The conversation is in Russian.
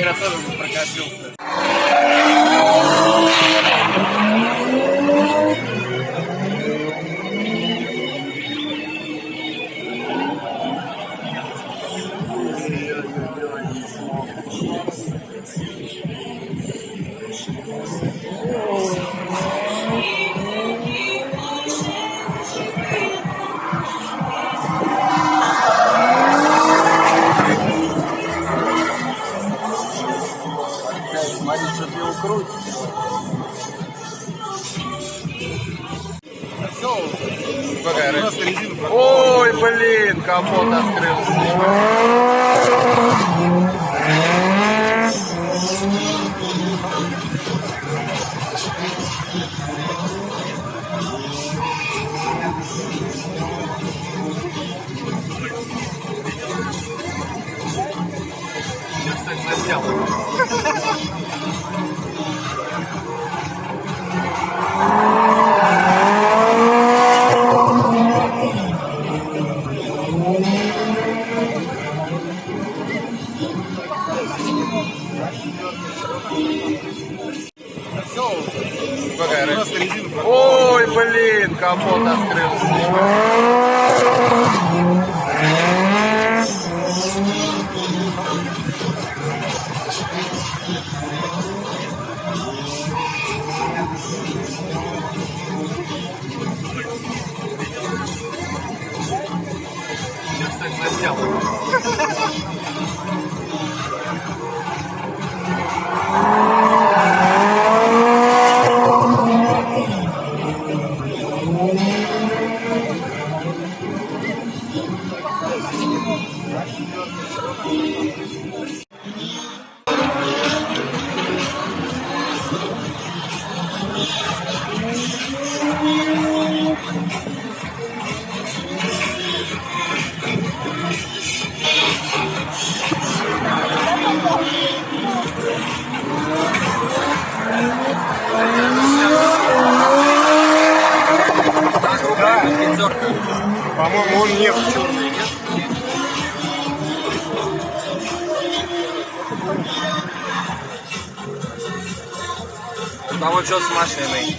engraçado pra cá, viu? Резину Ой, блин, капот открылся. Я, заснял. Какая разница? Резину Ой, блин, капот открылся. Я, Да. По-моему, он не в черный, нет? Вот что с машиной.